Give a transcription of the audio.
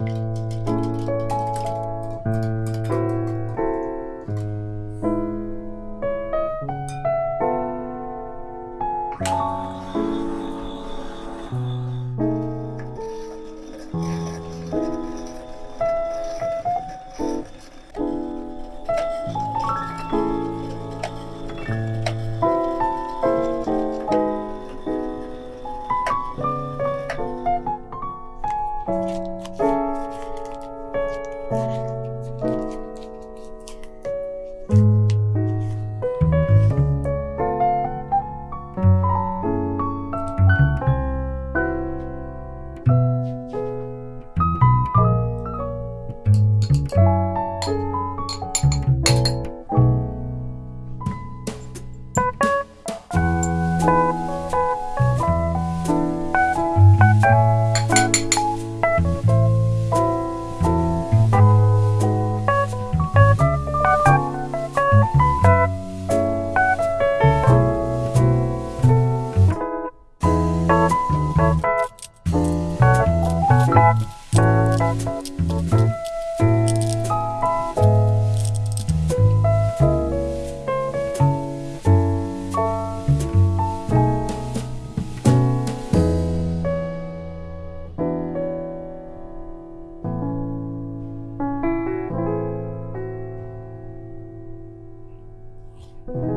Música Bye.